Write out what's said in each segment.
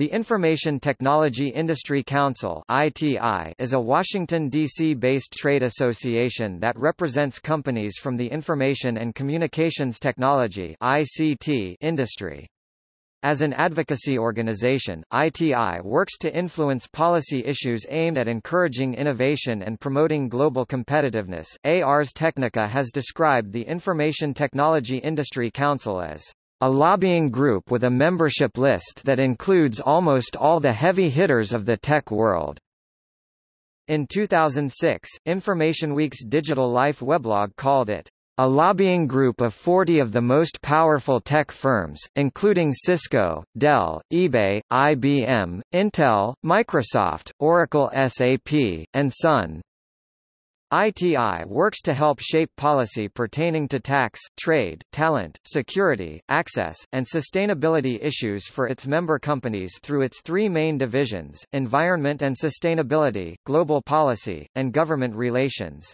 The Information Technology Industry Council (ITI) is a Washington D.C.-based trade association that represents companies from the information and communications technology (ICT) industry. As an advocacy organization, ITI works to influence policy issues aimed at encouraging innovation and promoting global competitiveness. Ars Technica has described the Information Technology Industry Council as a lobbying group with a membership list that includes almost all the heavy hitters of the tech world. In 2006, InformationWeek's Digital Life weblog called it a lobbying group of 40 of the most powerful tech firms, including Cisco, Dell, eBay, IBM, Intel, Microsoft, Oracle SAP, and Sun. ITI works to help shape policy pertaining to tax, trade, talent, security, access, and sustainability issues for its member companies through its three main divisions, environment and sustainability, global policy, and government relations.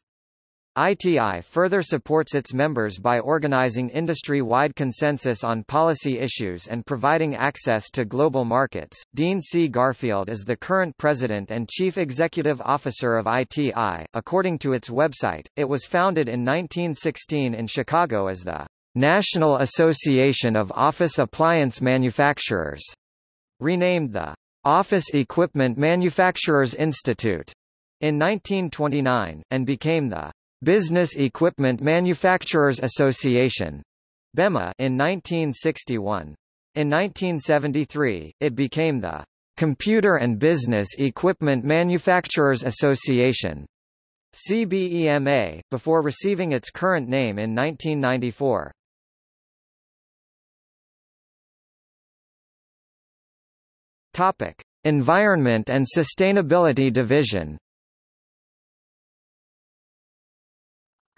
ITI further supports its members by organizing industry-wide consensus on policy issues and providing access to global markets. Dean C. Garfield is the current president and chief executive officer of ITI. According to its website, it was founded in 1916 in Chicago as the National Association of Office Appliance Manufacturers, renamed the Office Equipment Manufacturers Institute in 1929, and became the Business Equipment Manufacturers Association BEMA in 1961. In 1973, it became the Computer and Business Equipment Manufacturers Association CBEMA, before receiving its current name in 1994. Topic: Environment and Sustainability Division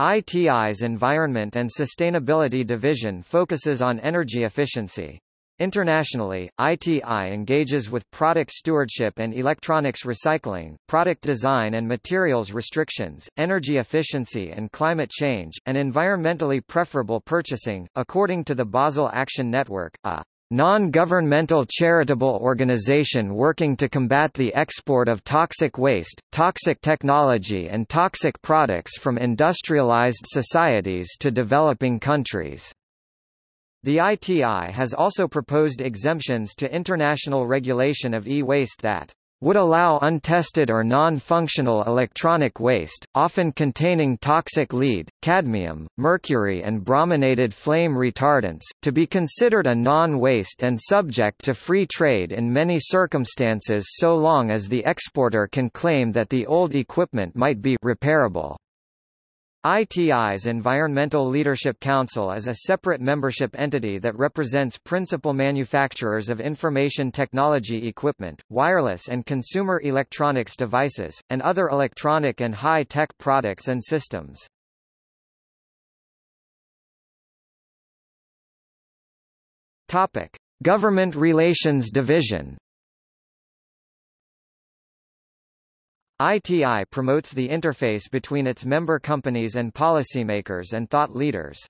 ITI's Environment and Sustainability Division focuses on energy efficiency. Internationally, ITI engages with product stewardship and electronics recycling, product design and materials restrictions, energy efficiency and climate change, and environmentally preferable purchasing. According to the Basel Action Network, a non-governmental charitable organization working to combat the export of toxic waste, toxic technology and toxic products from industrialized societies to developing countries. The ITI has also proposed exemptions to international regulation of e-waste that would allow untested or non-functional electronic waste, often containing toxic lead, cadmium, mercury and brominated flame retardants, to be considered a non-waste and subject to free trade in many circumstances so long as the exporter can claim that the old equipment might be repairable. ITI's Environmental Leadership Council is a separate membership entity that represents principal manufacturers of information technology equipment, wireless and consumer electronics devices, and other electronic and high-tech products and systems. Government Relations Division ITI promotes the interface between its member companies and policymakers and thought leaders.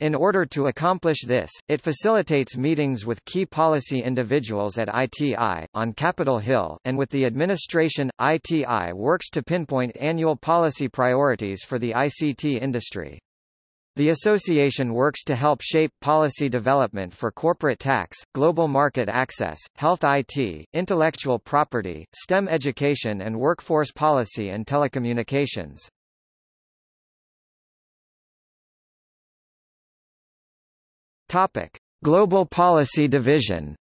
In order to accomplish this, it facilitates meetings with key policy individuals at ITI, on Capitol Hill, and with the administration. ITI works to pinpoint annual policy priorities for the ICT industry. The association works to help shape policy development for corporate tax, global market access, health IT, intellectual property, STEM education and workforce policy and telecommunications. Topic: Global Policy Division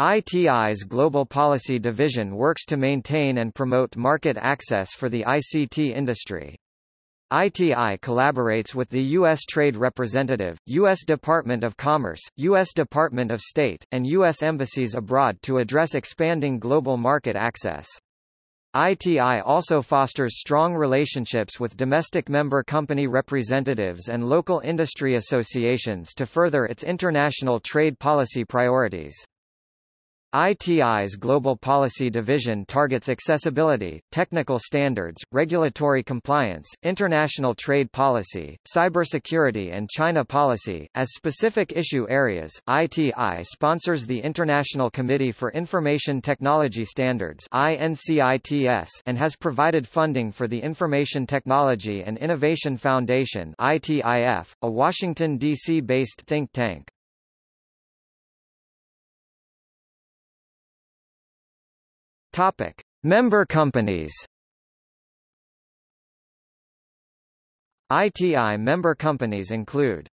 ITI's Global Policy Division works to maintain and promote market access for the ICT industry. ITI collaborates with the U.S. Trade Representative, U.S. Department of Commerce, U.S. Department of State, and U.S. embassies abroad to address expanding global market access. ITI also fosters strong relationships with domestic member company representatives and local industry associations to further its international trade policy priorities. ITI's Global Policy Division targets accessibility, technical standards, regulatory compliance, international trade policy, cybersecurity and China policy. As specific issue areas, ITI sponsors the International Committee for Information Technology Standards and has provided funding for the Information Technology and Innovation Foundation ITIF, a Washington, D.C.-based think tank. Topic: Member companies. ITI member companies include